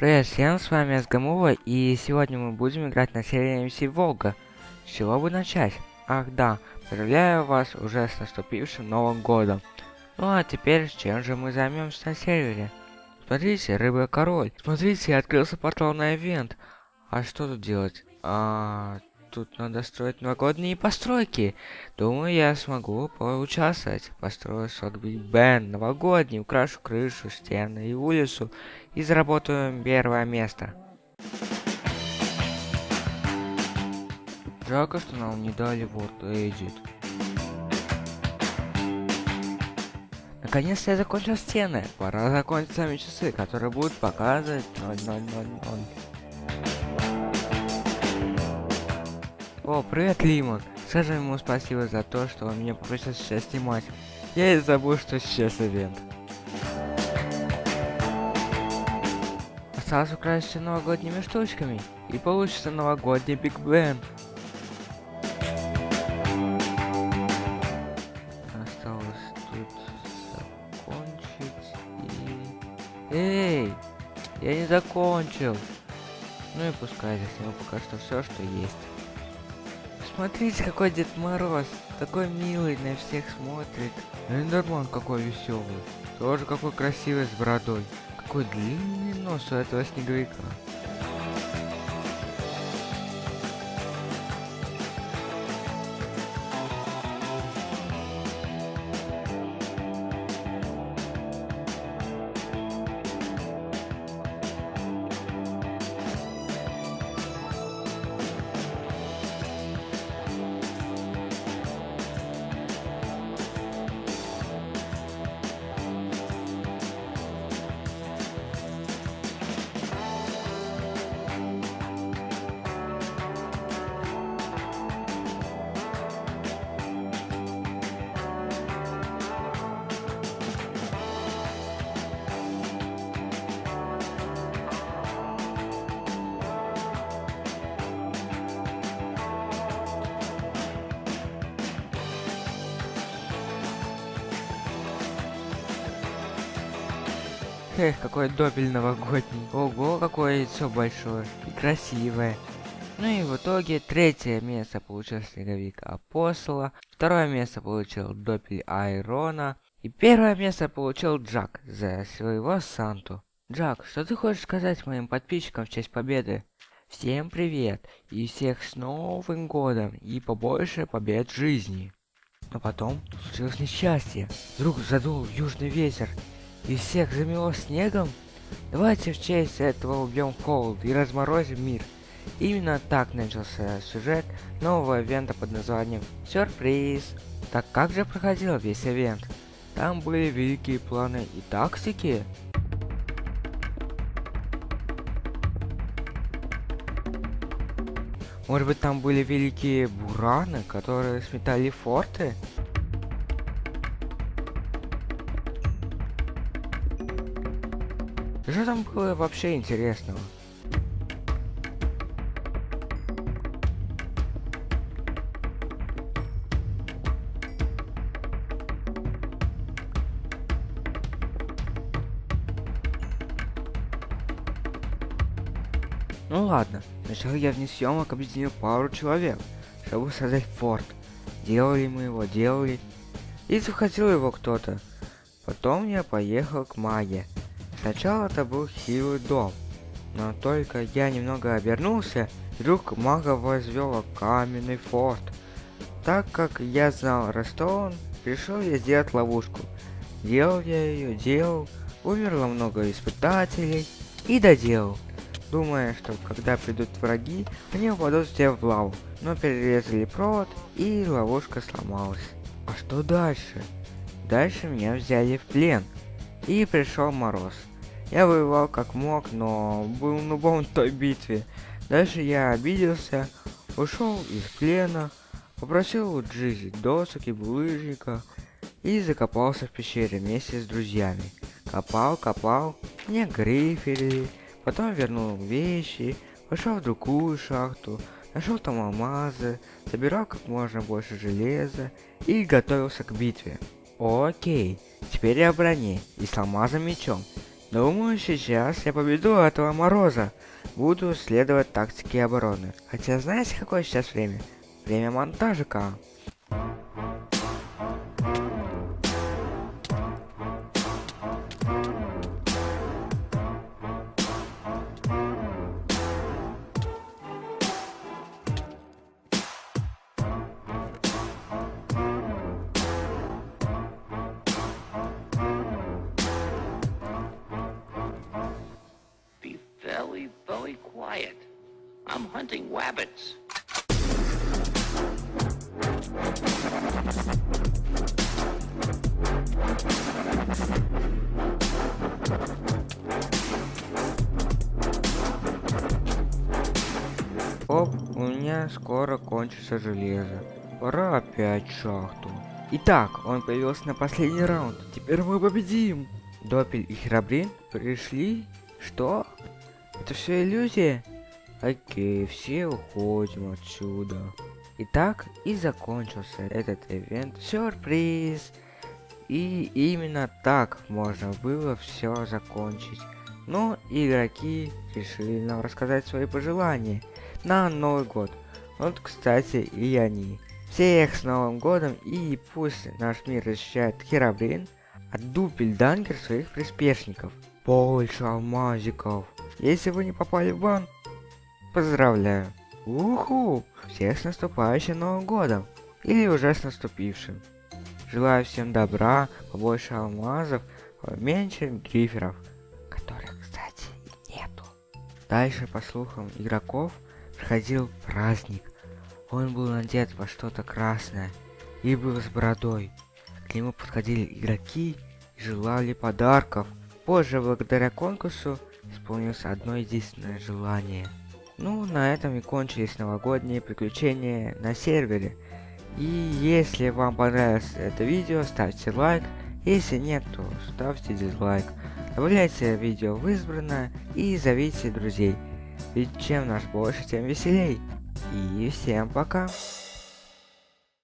Привет всем, с вами Асгамова, и сегодня мы будем играть на серии MC Волга. С чего бы начать? Ах да, поздравляю вас уже с наступившим Новым Годом. Ну а теперь, чем же мы займемся на сервере? Смотрите, рыба король. Смотрите, открылся портал на ивент. А что тут делать? А, тут надо строить новогодние постройки. Думаю, я смогу поучаствовать. Построю сот Биг Бен новогодний, украшу крышу, стены и улицу. И заработаю первое место. Жалко, что нам не дали вот Edit. Наконец-то я закончил стены. Пора закончить сами часы, которые будут показывать 0000. О, привет, Лимон. Скажи ему спасибо за то, что он меня попросил сейчас снимать. Я и забыл, что сейчас ивент. Осталось украсть все новогодними штучками, и получится новогодний Биг Бен. Осталось тут закончить и... Эй! Я не закончил! Ну и пускай здесь ему пока что все, что есть. Смотрите, какой Дед Мороз. Такой милый, на всех смотрит. Эндерман какой веселый. Тоже какой красивый с бородой. Какой длинный нос у этого снеговика. Эх, какой добель новогодний. Ого, какое яйцо большое и красивое. Ну и в итоге третье место получил Снеговик Апостола, второе место получил Допель Айрона, и первое место получил Джак за своего Санту. Джак, что ты хочешь сказать моим подписчикам в честь победы? Всем привет и всех с Новым Годом и побольше побед в жизни. Но потом случилось несчастье. Вдруг задул южный ветер и всех замело снегом? Давайте в честь этого убьем холод и разморозим мир. Именно так начался сюжет нового ивента под названием Сюрприз. Так как же проходил весь ивент? Там были великие планы и тактики. Может быть там были великие бураны, которые сметали форты? Что там было вообще интересного? Ну ладно, сначала я вне съемок объединил пару человек, чтобы создать форт. Делали мы его, делали. И захотел его кто-то. Потом я поехал к маге. Сначала это был хилый дом, но только я немного обернулся, вдруг мага возвел каменный форт. Так как я знал Ростон, решил я сделать ловушку. Делал я ее, делал, умерло много испытателей и доделал. Думая, что когда придут враги, они упадут все в лаву, но перерезали провод и ловушка сломалась. А что дальше? Дальше меня взяли в плен, и пришел мороз. Я воевал как мог, но был нубом в той битве. Дальше я обиделся, ушел из плена, попросил у Джизи досок и булыжника и закопался в пещере вместе с друзьями. Копал, копал, мне грифели, потом вернул вещи, пошел в другую шахту, нашел там алмазы, собирал как можно больше железа и готовился к битве. Окей, теперь я броне и с алмазом мечом. Думаю, сейчас я победу этого Мороза. Буду следовать тактике обороны. Хотя знаете, какое сейчас время? Время монтажика. Very, very quiet. I'm hunting wabbits. Оп, у меня скоро кончится железо. Пора опять шахту. Итак, он появился на последний раунд. Теперь мы победим. Допель и Храбрин пришли? Что? Это все иллюзия? Окей, все уходим отсюда. Итак, и закончился этот ивент. Сюрприз! И именно так можно было все закончить. Но игроки решили нам рассказать свои пожелания на Новый год. Вот, кстати, и они. Всех с Новым годом и пусть наш мир защищает Херабрин от дупельдангер своих приспешников. Больше алмазиков. Если вы не попали в бан, поздравляю. Уху! Всех с наступающим Новым годом. Или уже с наступившим. Желаю всем добра, побольше алмазов, меньше гриферов, которых, кстати, нету. Дальше, по слухам игроков, проходил праздник. Он был надет во что-то красное и был с бородой. К нему подходили игроки и желали подарков. Позже, благодаря конкурсу, исполнилось одно единственное желание. Ну, на этом и кончились новогодние приключения на сервере. И если вам понравилось это видео, ставьте лайк. Если нет, то ставьте дизлайк. Добавляйте видео в избранное и зовите друзей. Ведь чем нас больше, тем веселей. И всем пока.